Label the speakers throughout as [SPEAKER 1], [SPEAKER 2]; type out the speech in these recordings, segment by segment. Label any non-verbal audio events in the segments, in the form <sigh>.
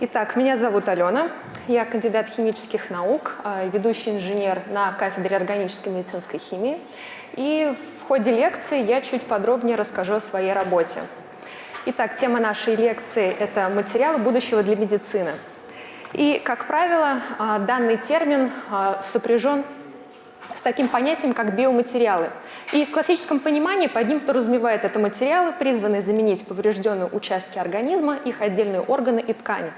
[SPEAKER 1] Итак, меня зовут Алена, я кандидат химических наук, а, ведущий инженер на кафедре органической медицинской химии. И в ходе лекции я чуть подробнее расскажу о своей работе. Итак, тема нашей лекции – это материалы будущего для медицины. И, как правило, а, данный термин а, сопряжен с таким понятием, как биоматериалы. И в классическом понимании под ним подразумевает это материалы, призванные заменить поврежденные участки организма, их отдельные органы и ткани.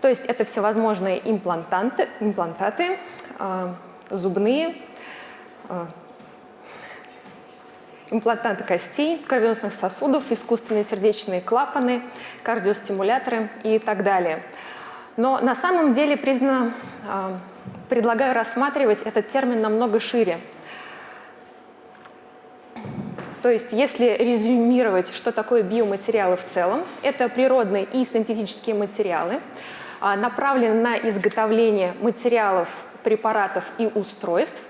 [SPEAKER 1] То есть это всевозможные имплантанты, имплантаты, э, зубные, э, имплантанты костей, кровеносных сосудов, искусственные сердечные клапаны, кардиостимуляторы и так далее. Но на самом деле признано э, предлагаю рассматривать этот термин намного шире. То есть, если резюмировать, что такое биоматериалы в целом, это природные и синтетические материалы, а, направленные на изготовление материалов, препаратов и устройств,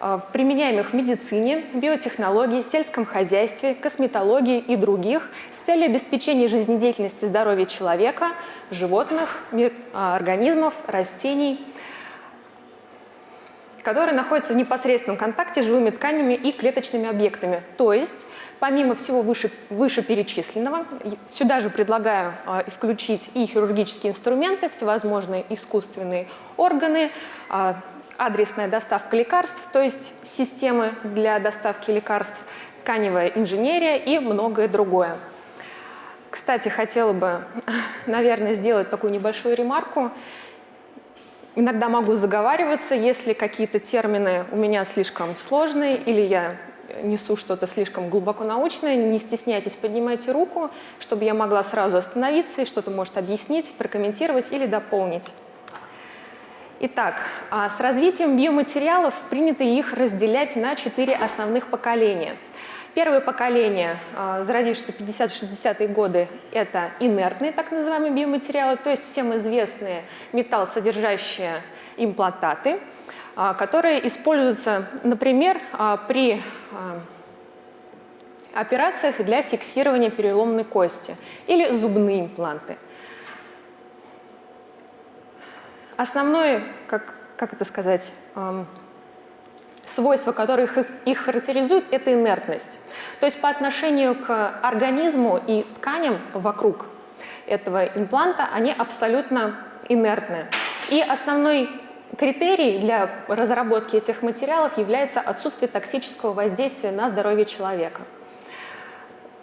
[SPEAKER 1] а, применяемых в медицине, биотехнологии, сельском хозяйстве, косметологии и других с целью обеспечения жизнедеятельности здоровья человека, животных, а, организмов, растений – которые находятся в непосредственном контакте с живыми тканями и клеточными объектами. То есть, помимо всего выше, вышеперечисленного, сюда же предлагаю э, включить и хирургические инструменты, всевозможные искусственные органы, э, адресная доставка лекарств, то есть системы для доставки лекарств, тканевая инженерия и многое другое. Кстати, хотела бы, <laughs> наверное, сделать такую небольшую ремарку. Иногда могу заговариваться, если какие-то термины у меня слишком сложные или я несу что-то слишком глубоко научное, не стесняйтесь, поднимайте руку, чтобы я могла сразу остановиться и что-то может объяснить, прокомментировать или дополнить. Итак, а с развитием биоматериалов принято их разделять на четыре основных поколения – Первое поколение, а, зародившееся в 50-60-е годы, это инертные так называемые биоматериалы, то есть всем известные металлсодержащие имплантаты, а, которые используются, например, а, при операциях для фиксирования переломной кости или зубные импланты. Основное, как, как это сказать, свойства, которые их, их характеризуют, это инертность. То есть по отношению к организму и тканям вокруг этого импланта они абсолютно инертны. И основной критерий для разработки этих материалов является отсутствие токсического воздействия на здоровье человека.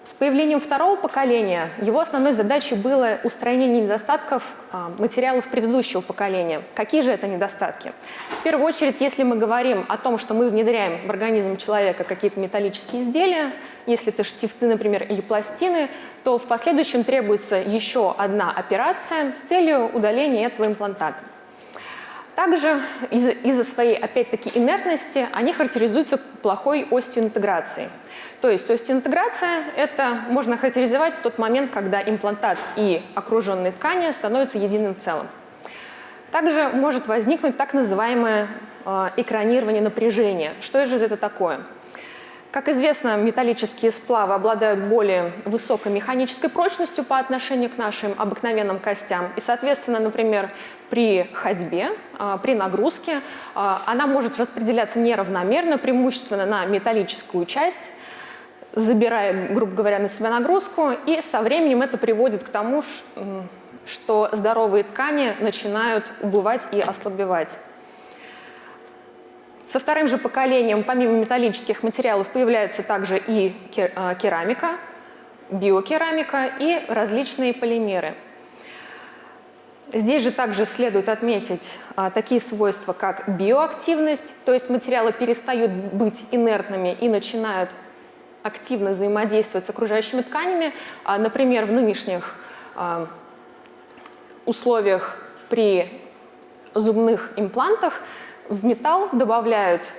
[SPEAKER 1] С появлением второго поколения его основной задачей было устранение недостатков а, материалов предыдущего поколения. Какие же это недостатки? В первую очередь, если мы говорим о том, что мы внедряем в организм человека какие-то металлические изделия, если это штифты, например, или пластины, то в последующем требуется еще одна операция с целью удаления этого имплантата. Также из-за из своей, опять-таки, инертности они характеризуются плохой остью интеграции. То есть остеоинтеграция – это можно характеризовать в тот момент, когда имплантат и окруженные ткани становятся единым целым. Также может возникнуть так называемое э, экранирование напряжения. Что же это такое? Как известно, металлические сплавы обладают более высокой механической прочностью по отношению к нашим обыкновенным костям. И, соответственно, например, при ходьбе, э, при нагрузке, э, она может распределяться неравномерно, преимущественно на металлическую часть, забирая, грубо говоря, на себя нагрузку, и со временем это приводит к тому, что здоровые ткани начинают убывать и ослабевать. Со вторым же поколением, помимо металлических материалов, появляется также и а, керамика, биокерамика и различные полимеры. Здесь же также следует отметить а, такие свойства, как биоактивность, то есть материалы перестают быть инертными и начинают активно взаимодействовать с окружающими тканями. А, например, в нынешних а, условиях при зубных имплантах в металл добавляют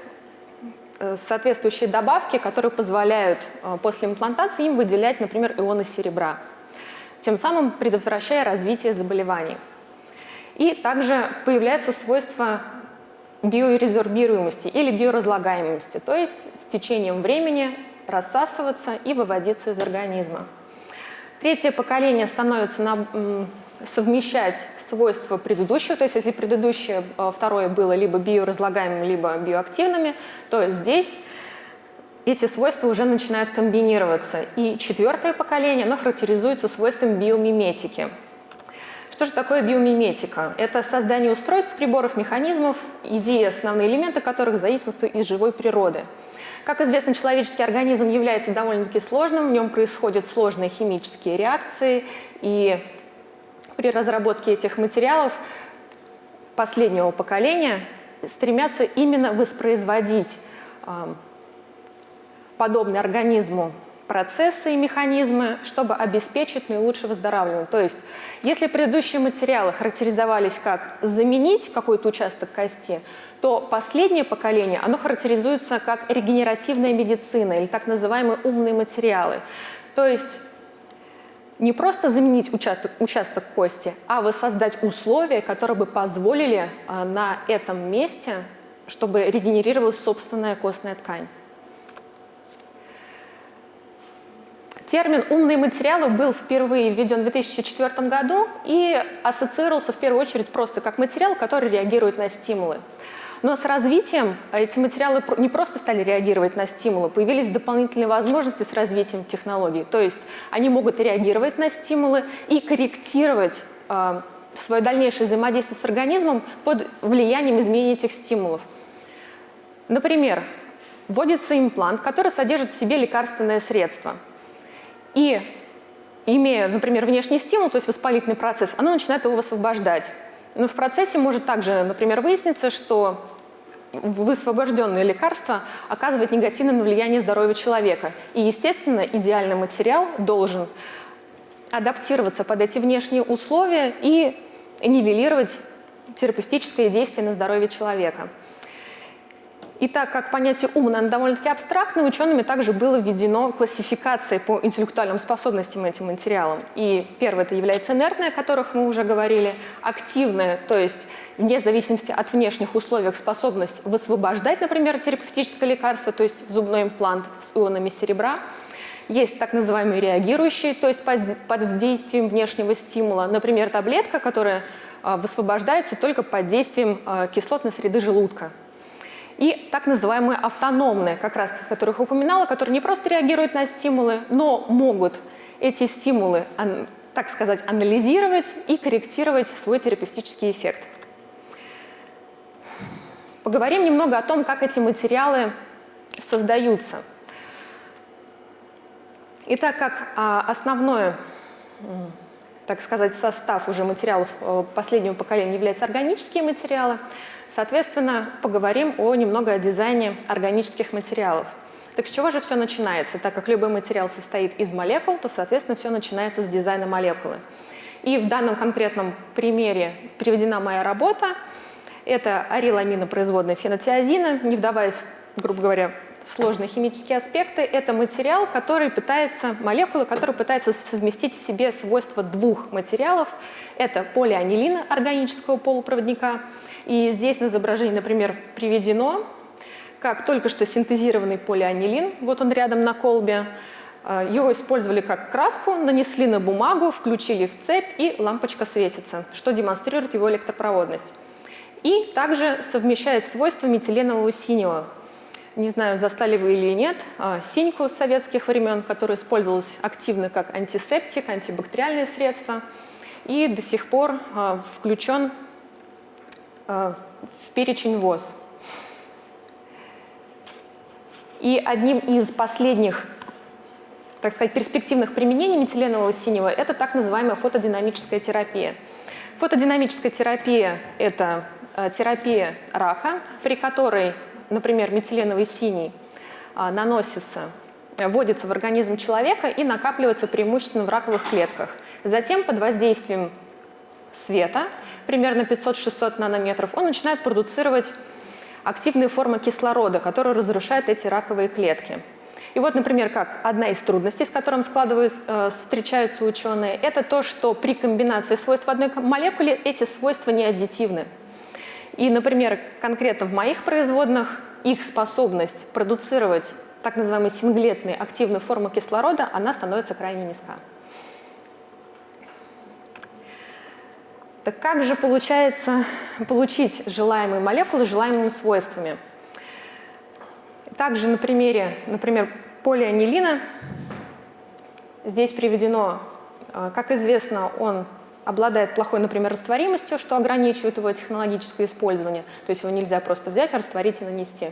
[SPEAKER 1] э, соответствующие добавки, которые позволяют а, после имплантации им выделять, например, ионы серебра, тем самым предотвращая развитие заболеваний. И также появляются свойства биорезорбируемости или биоразлагаемости, то есть с течением времени рассасываться и выводиться из организма. Третье поколение становится на, совмещать свойства предыдущего, то есть если предыдущее э, второе было либо биоразлагаемым, либо биоактивными, то здесь эти свойства уже начинают комбинироваться. И четвертое поколение, оно характеризуется свойством биомиметики. Что же такое биомиметика? Это создание устройств, приборов, механизмов, идеи, основные элементы которых заимствуют из живой природы. Как известно, человеческий организм является довольно-таки сложным, в нем происходят сложные химические реакции, и при разработке этих материалов последнего поколения стремятся именно воспроизводить подобные организму процессы и механизмы, чтобы обеспечить наилучшее выздоравливание. То есть, если предыдущие материалы характеризовались как заменить какой-то участок кости, то последнее поколение, оно характеризуется как регенеративная медицина или так называемые умные материалы. То есть, не просто заменить участок, участок кости, а воссоздать условия, которые бы позволили а, на этом месте, чтобы регенерировалась собственная костная ткань. Термин «умные материалы» был впервые введен в 2004 году и ассоциировался в первую очередь просто как материал, который реагирует на стимулы. Но с развитием эти материалы не просто стали реагировать на стимулы, появились дополнительные возможности с развитием технологий. То есть они могут реагировать на стимулы и корректировать э, свое дальнейшее взаимодействие с организмом под влиянием изменения этих стимулов. Например, вводится имплант, который содержит в себе лекарственное средство – и имея, например, внешний стимул, то есть воспалительный процесс, оно начинает его высвобождать. Но в процессе может также, например, выясниться, что высвобожденное лекарство оказывает негативное влияние здоровья человека. И, естественно, идеальный материал должен адаптироваться под эти внешние условия и нивелировать терапевтическое действие на здоровье человека. И так как понятие ум, наверное, довольно-таки абстрактное, учеными также было введено классификация по интеллектуальным способностям этим материалам. И первое это является инертное, о которых мы уже говорили, активное, то есть вне зависимости от внешних условий способность высвобождать, например, терапевтическое лекарство, то есть зубной имплант с ионами серебра. Есть так называемые реагирующие, то есть под действием внешнего стимула, например, таблетка, которая а, высвобождается только под действием а, кислотной среды желудка и так называемые автономные, как раз которых упоминала, которые не просто реагируют на стимулы, но могут эти стимулы, так сказать, анализировать и корректировать свой терапевтический эффект. Поговорим немного о том, как эти материалы создаются. Итак, как а, основное, так сказать, состав уже материалов э, последнего поколения являются органические материалы, Соответственно, поговорим о, немного о дизайне органических материалов. Так с чего же все начинается? Так как любой материал состоит из молекул, то, соответственно, все начинается с дизайна молекулы. И в данном конкретном примере приведена моя работа. Это ариламинопроизводная фенотиазина, не вдаваясь, грубо говоря, в сложные химические аспекты. Это материал, который пытается, молекула, которая пытается совместить в себе свойства двух материалов. Это полианилина органического полупроводника – и здесь на изображении, например, приведено, как только что синтезированный полианилин, вот он рядом на колбе, э, его использовали как краску, нанесли на бумагу, включили в цепь, и лампочка светится, что демонстрирует его электропроводность. И также совмещает свойства метиленового синего. Не знаю, застали вы или нет, а, синьку советских времен, которая использовалась активно как антисептик, антибактериальное средство, и до сих пор а, включен в перечень ВОЗ. И одним из последних, так сказать, перспективных применений метиленового синего – это так называемая фотодинамическая терапия. Фотодинамическая терапия – это э, терапия рака, при которой, например, метиленовый синий э, наносится, вводится в организм человека и накапливается преимущественно в раковых клетках. Затем под воздействием света примерно 500-600 нанометров, он начинает продуцировать активные формы кислорода, которые разрушают эти раковые клетки. И вот, например, как одна из трудностей, с которым складывают, э, встречаются ученые, это то, что при комбинации свойств одной молекулы эти свойства не аддитивны. И, например, конкретно в моих производных их способность продуцировать так называемые синглетные активные формы кислорода, она становится крайне низка. Так как же получается получить желаемые молекулы желаемыми свойствами? Также на примере, например, полианилина, здесь приведено, э, как известно, он обладает плохой, например, растворимостью, что ограничивает его технологическое использование, то есть его нельзя просто взять, растворить и нанести.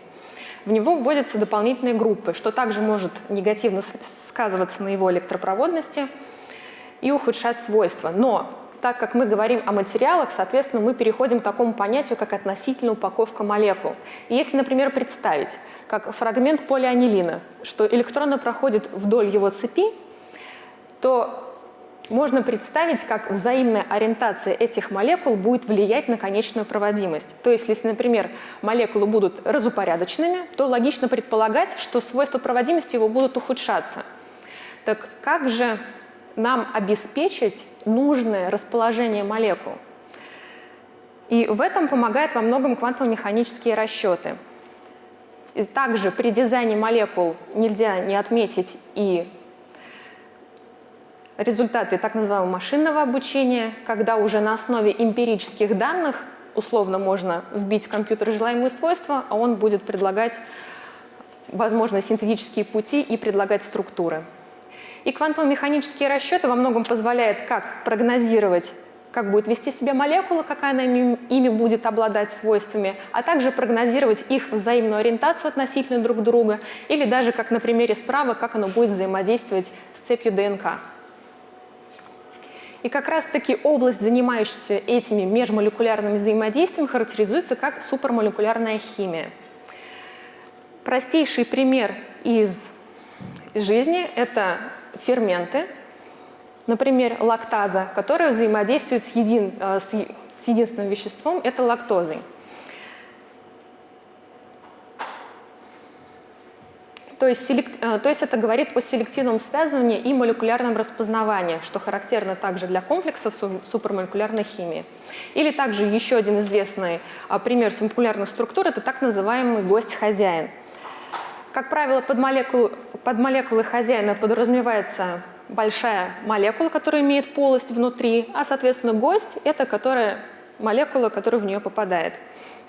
[SPEAKER 1] В него вводятся дополнительные группы, что также может негативно сказываться на его электропроводности и ухудшать свойства. Но так как мы говорим о материалах, соответственно, мы переходим к такому понятию, как относительная упаковка молекул. И если, например, представить, как фрагмент полианилина, что электроны проходят вдоль его цепи, то можно представить, как взаимная ориентация этих молекул будет влиять на конечную проводимость. То есть, если, например, молекулы будут разупорядоченными, то логично предполагать, что свойства проводимости его будут ухудшаться. Так как же нам обеспечить нужное расположение молекул. И в этом помогают во многом квантово-механические расчеты. И также при дизайне молекул нельзя не отметить и результаты так называемого машинного обучения, когда уже на основе эмпирических данных условно можно вбить в компьютер желаемые свойства, а он будет предлагать, возможно, синтетические пути и предлагать структуры. И квантово-механические расчеты во многом позволяют как прогнозировать, как будет вести себя молекула, какая она ими будет обладать свойствами, а также прогнозировать их взаимную ориентацию относительно друг друга, или даже, как на примере справа, как оно будет взаимодействовать с цепью ДНК. И как раз-таки область, занимающаяся этими межмолекулярными взаимодействиями, характеризуется как супермолекулярная химия. Простейший пример из жизни – это ферменты, например, лактаза, которая взаимодействует с, един, э, с, единственным веществом, это лактозой. То есть, э, то есть это говорит о селективном связывании и молекулярном распознавании, что характерно также для комплексов супермолекулярной химии. Или также еще один известный а, пример субмолекулярных структур – это так называемый гость-хозяин – как правило, под, молекул, под молекулой хозяина подразумевается большая молекула, которая имеет полость внутри, а, соответственно, гость — это которая, молекула, которая в нее попадает,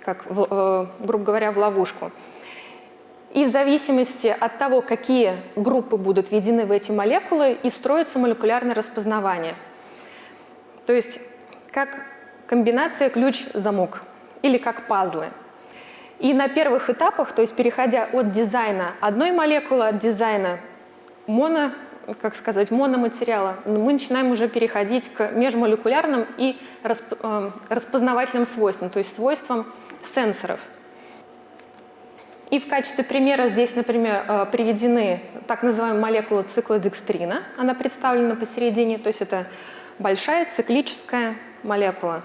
[SPEAKER 1] как, в, э, грубо говоря, в ловушку. И в зависимости от того, какие группы будут введены в эти молекулы, и строится молекулярное распознавание. То есть как комбинация ключ-замок или как пазлы — и на первых этапах, то есть переходя от дизайна одной молекулы, от дизайна моно, как сказать, мономатериала, мы начинаем уже переходить к межмолекулярным и э, распознавательным свойствам, то есть свойствам сенсоров. И в качестве примера здесь, например, э, приведены так называемая молекула цикла декстрина. Она представлена посередине, то есть это большая циклическая молекула,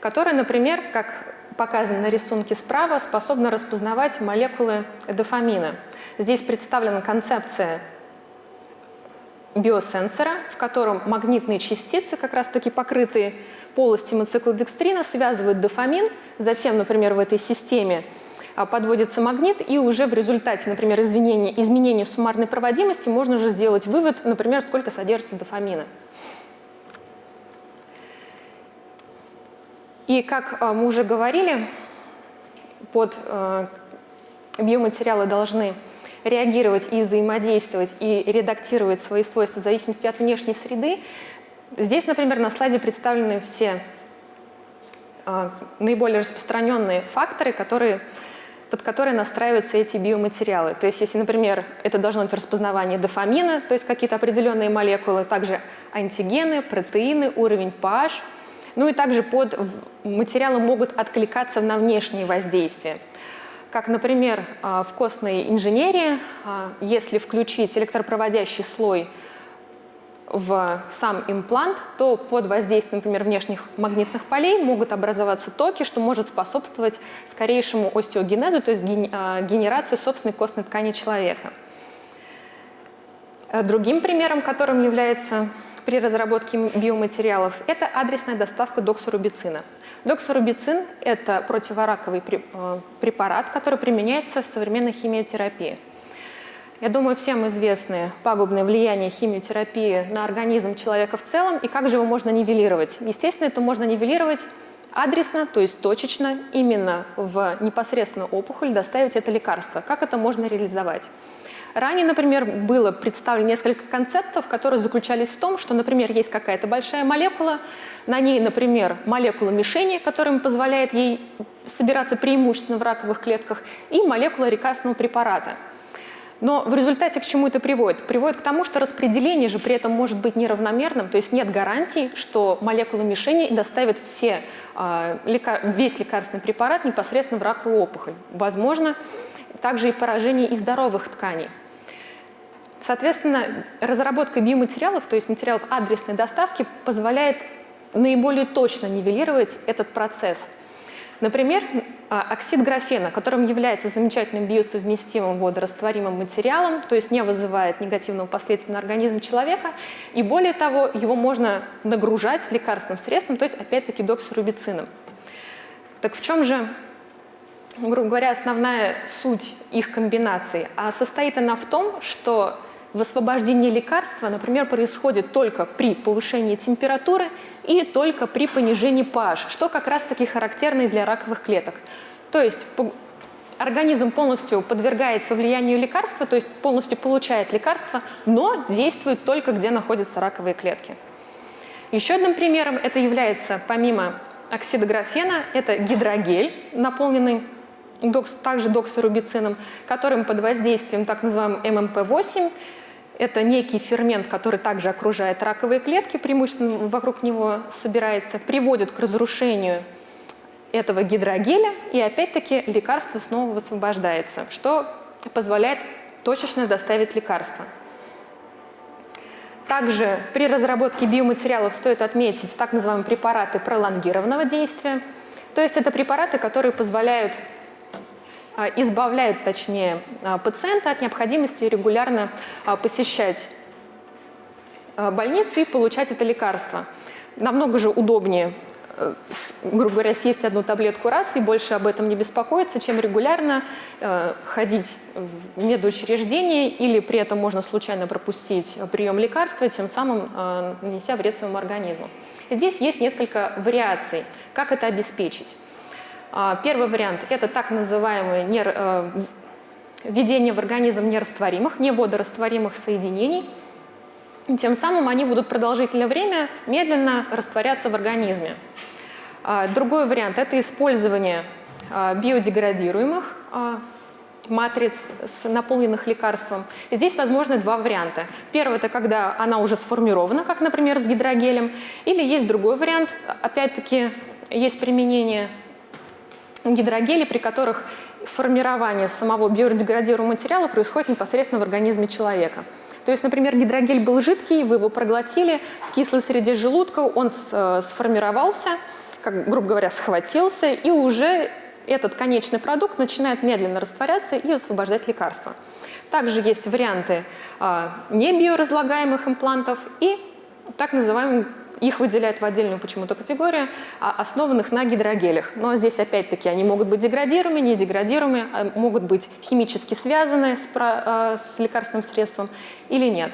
[SPEAKER 1] которая, например, как показано на рисунке справа, способна распознавать молекулы дофамина. Здесь представлена концепция биосенсора, в котором магнитные частицы, как раз-таки покрытые полостью циклодекстрина, связывают дофамин, затем, например, в этой системе а, подводится магнит, и уже в результате, например, изменения, изменения суммарной проводимости можно уже сделать вывод, например, сколько содержится дофамина. И как э, мы уже говорили, под э, биоматериалы должны реагировать и взаимодействовать, и редактировать свои свойства в зависимости от внешней среды. Здесь, например, на слайде представлены все э, наиболее распространенные факторы, которые, под которые настраиваются эти биоматериалы. То есть, если, например, это должно быть распознавание дофамина, то есть какие-то определенные молекулы, также антигены, протеины, уровень pH – ну и также под материалы могут откликаться на внешние воздействия. Как, например, а, в костной инженерии, а, если включить электропроводящий слой в сам имплант, то под воздействием, например, внешних магнитных полей могут образоваться токи, что может способствовать скорейшему остеогенезу, то есть а, генерации собственной костной ткани человека. Другим примером, которым является при разработке биоматериалов – это адресная доставка доксорубицина. Доксорубицин – это противораковый э, препарат, который применяется в современной химиотерапии. Я думаю, всем известны пагубные влияния химиотерапии на организм человека в целом и как же его можно нивелировать. Естественно, это можно нивелировать адресно, то есть точечно, именно в непосредственно опухоль доставить это лекарство. Как это можно реализовать? Ранее, например, было представлено несколько концептов, которые заключались в том, что, например, есть какая-то большая молекула, на ней, например, молекула мишени, которая позволяет ей собираться преимущественно в раковых клетках, и молекула лекарственного препарата. Но в результате к чему это приводит? Приводит к тому, что распределение же при этом может быть неравномерным, то есть нет гарантии, что молекула мишени доставит все, а, весь лекарственный препарат непосредственно в раковую опухоль. Возможно, также и поражение и здоровых тканей. Соответственно, разработка биоматериалов, то есть материалов адресной доставки, позволяет наиболее точно нивелировать этот процесс. Например, а, оксид графена, которым является замечательным биосовместимым водорастворимым материалом, то есть не вызывает негативного последствия на организм человека, и более того, его можно нагружать лекарственным средством, то есть опять-таки доксирубицином. Так в чем же грубо говоря, основная суть их комбинации, а состоит она в том, что Высвобождение лекарства, например, происходит только при повышении температуры и только при понижении pH, что как раз-таки характерно для раковых клеток. То есть организм полностью подвергается влиянию лекарства, то есть полностью получает лекарство, но действует только где находятся раковые клетки. Еще одним примером это является, помимо оксида графена, это гидрогель, наполненный докс, также доксирубицином, которым под воздействием так называемым ММП-8 это некий фермент, который также окружает раковые клетки, преимущественно вокруг него собирается, приводит к разрушению этого гидрогеля, и опять-таки лекарство снова высвобождается, что позволяет точечно доставить лекарство. Также при разработке биоматериалов стоит отметить так называемые препараты пролонгированного действия. То есть это препараты, которые позволяют избавляют, точнее, а, пациента от необходимости регулярно а, посещать больницу и получать это лекарство. Намного же удобнее, э, грубо говоря, съесть одну таблетку раз и больше об этом не беспокоиться, чем регулярно э, ходить в медучреждение или при этом можно случайно пропустить прием лекарства, тем самым э, нанеся вред своему организму. Здесь есть несколько вариаций, как это обеспечить. А, первый вариант – это так называемое. Э, введение в организм нерастворимых, неводорастворимых соединений. Тем самым они будут продолжительное время медленно растворяться в организме. А, другой вариант – это использование а, биодеградируемых матриц, наполненных лекарством. здесь возможны два варианта. Первый – это когда она уже сформирована, как, например, с гидрогелем. Или есть другой вариант, опять-таки, есть применение гидрогели, при которых формирование самого биодеградируемого материала происходит непосредственно в организме человека. То есть, например, гидрогель был жидкий, вы его проглотили в кислой среде желудка, он э, сформировался, как, грубо говоря, схватился, и уже этот конечный продукт начинает медленно растворяться и освобождать лекарства. Также есть варианты а, небиоразлагаемых имплантов и так называемый их выделяют в отдельную почему-то категорию, а основанных на гидрогелях. Но здесь опять-таки они могут быть деградируемы, не деградируемы, а могут быть химически связаны с, про, с лекарственным средством или нет.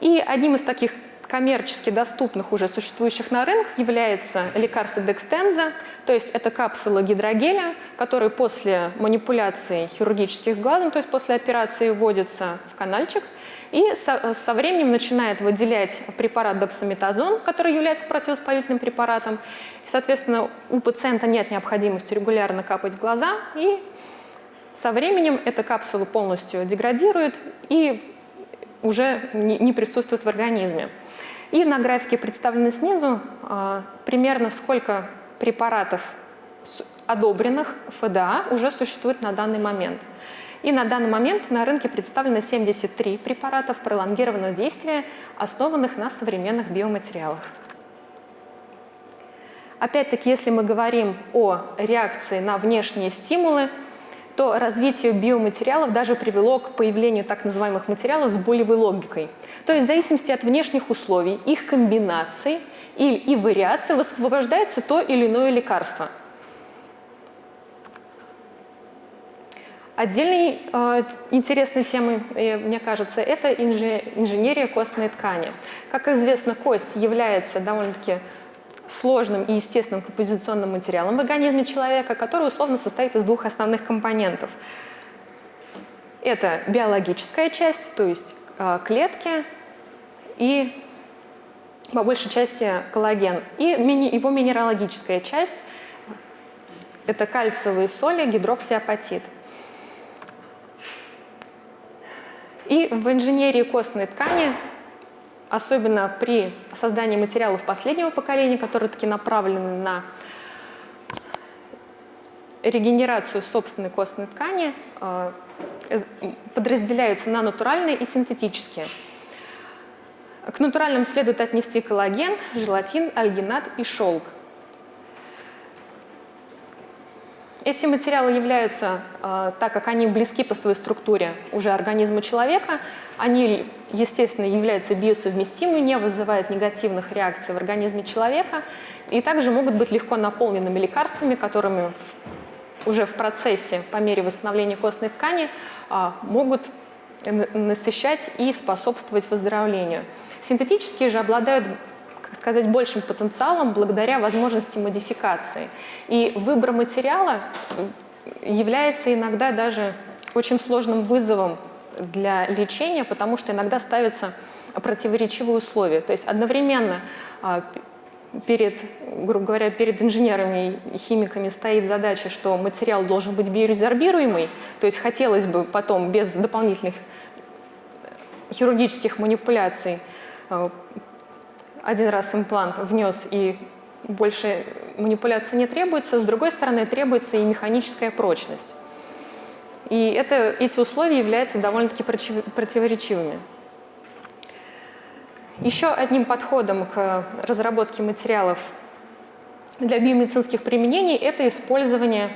[SPEAKER 1] И одним из таких коммерчески доступных уже существующих на рынке является лекарство Декстенза, то есть это капсула гидрогеля, который после манипуляции хирургических с глазом, то есть после операции вводится в канальчик, и со, со временем начинает выделять препарат доксаметазон, который является противовоспалительным препаратом. И, соответственно, у пациента нет необходимости регулярно капать в глаза, и со временем эта капсула полностью деградирует и уже не, присутствует в организме. И на графике представлены снизу э, примерно сколько препаратов одобренных ФДА уже существует на данный момент. И на данный момент на рынке представлено 73 препаратов пролонгированного действия, основанных на современных биоматериалах. Опять-таки, если мы говорим о реакции на внешние стимулы, то развитие биоматериалов даже привело к появлению так называемых материалов с болевой логикой. То есть в зависимости от внешних условий, их комбинаций и, и вариаций высвобождается то или иное лекарство – Отдельной э, интересной темой, э, мне кажется, это инженерия костной ткани. Как известно, кость является довольно-таки сложным и естественным композиционным материалом в организме человека, который условно состоит из двух основных компонентов. Это биологическая часть, то есть э, клетки и по большей части коллаген, и его минералогическая часть – это кальциевые соли, гидроксиапатит – И в инженерии костной ткани, особенно при создании материалов последнего поколения, которые таки направлены на регенерацию собственной костной ткани, э, подразделяются на натуральные и синтетические. К натуральным следует отнести коллаген, желатин, альгинат и шелк. Эти материалы являются, э, так как они близки по своей структуре уже организма человека, они, естественно, являются биосовместимыми, не вызывают негативных реакций в организме человека и также могут быть легко наполненными лекарствами, которыми уже в процессе, по мере восстановления костной ткани, а, могут насыщать и способствовать выздоровлению. Синтетические же обладают сказать, большим потенциалом благодаря возможности модификации. И выбор материала является иногда даже очень сложным вызовом для лечения, потому что иногда ставятся противоречивые условия. То есть одновременно а, перед, грубо говоря, перед инженерами и химиками стоит задача, что материал должен быть биорезорбируемый, то есть хотелось бы потом без дополнительных хирургических манипуляций а, один раз имплант внес и больше манипуляции не требуется, с другой стороны требуется и механическая прочность. И это, эти условия являются довольно-таки противоречивыми. Еще одним подходом к разработке материалов для биомедицинских применений это использование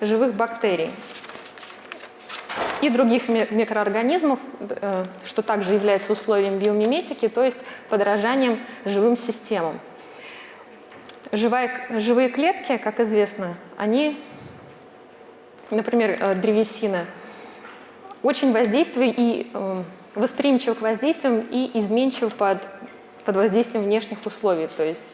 [SPEAKER 1] живых бактерий и других микроорганизмов, э, что также является условием биомиметики, то есть подражанием живым системам. Живая, живые клетки, как известно, они, например, э, древесина, очень воздействие и э, восприимчивы к воздействиям и изменчивы под, под воздействием внешних условий. То есть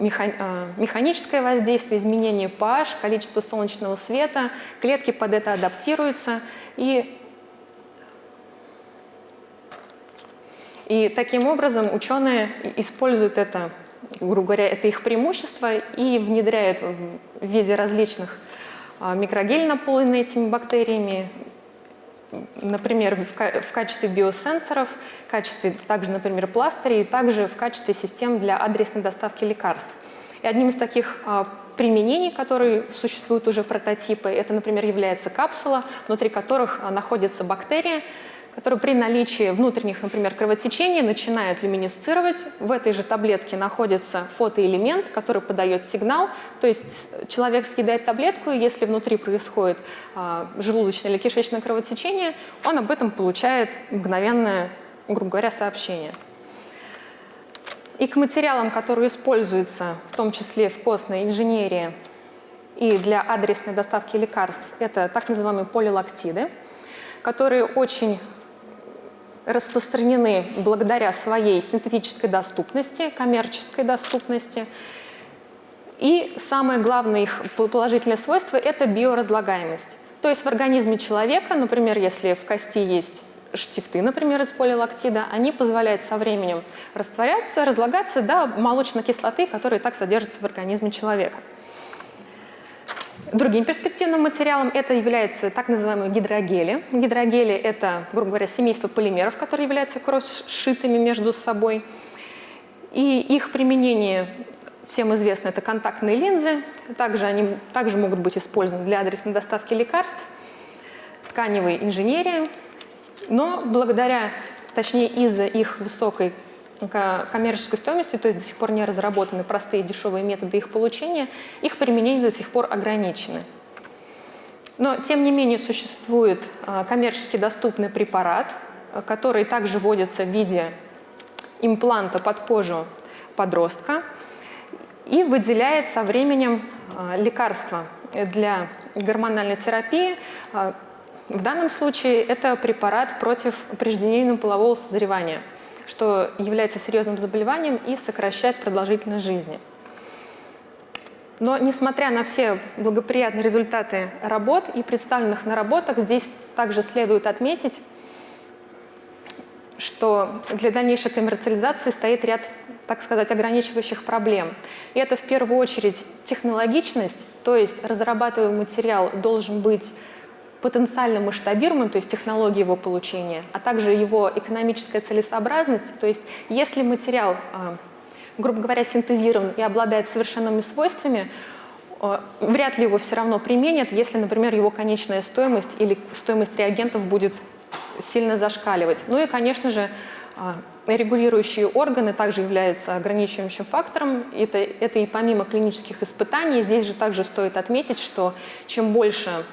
[SPEAKER 1] механическое воздействие, изменение pH, количество солнечного света, клетки под это адаптируются. И И таким образом ученые используют это, грубо говоря, это их преимущество и внедряют в виде различных а, микрогель, наполненные этими бактериями, например, в, качестве биосенсоров, в качестве также, например, пластырей, также в качестве систем для адресной доставки лекарств. И одним из таких а, применений, которые существуют уже прототипы, это, например, является капсула, внутри которых а, находится бактерия, которые при наличии внутренних, например, кровотечений начинают люминесцировать. В этой же таблетке находится фотоэлемент, который подает сигнал. То есть человек съедает таблетку, и если внутри происходит а, желудочное или кишечное кровотечение, он об этом получает мгновенное, грубо говоря, сообщение. И к материалам, которые используются, в том числе в костной инженерии и для адресной доставки лекарств, это так называемые полилактиды, которые очень распространены благодаря своей синтетической доступности, коммерческой доступности. И самое главное их положительное свойство – это биоразлагаемость. То есть в организме человека, например, если в кости есть штифты, например, из полилактида, они позволяют со временем растворяться, разлагаться до молочной кислоты, которая так содержится в организме человека. Другим перспективным материалом это является так называемые гидрогели. Гидрогели – это, грубо говоря, семейство полимеров, которые являются кросс-шитыми между собой. И их применение всем известно, это контактные линзы. Также они также могут быть использованы для адресной доставки лекарств, тканевой инженерии. Но благодаря, точнее из-за их высокой коммерческой стоимости, то есть до сих пор не разработаны простые дешевые методы их получения, их применение до сих пор ограничены. Но, тем не менее, существует а, коммерчески доступный препарат, а, который также вводится в виде импланта под кожу подростка. и выделяет со временем лекарства для гормональной терапии. В данном случае это препарат против преждевременного полового созревания, что является серьезным заболеванием и сокращает продолжительность жизни. Но несмотря на все благоприятные результаты работ и представленных наработок, здесь также следует отметить, что для дальнейшей коммерциализации стоит ряд, так сказать, ограничивающих проблем. И это в первую очередь технологичность, то есть разрабатываемый материал должен быть потенциально масштабируемым, то есть технологии его получения, а также его экономическая целесообразность, то есть если материал а, грубо говоря, синтезирован и обладает совершенными свойствами, э, вряд ли его все равно применят, если, например, его конечная стоимость или стоимость реагентов будет сильно зашкаливать. Ну и, конечно же, э, регулирующие органы также являются ограничивающим фактором. Это, это и помимо клинических испытаний. Здесь же также стоит отметить, что чем больше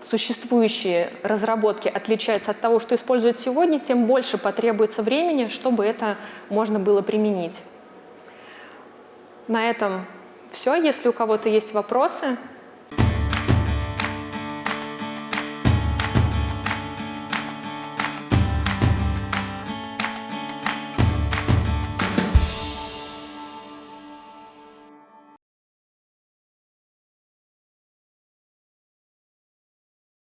[SPEAKER 1] существующие разработки отличаются от того, что используют сегодня, тем больше потребуется времени, чтобы это можно было применить. На этом все. Если у кого-то есть вопросы,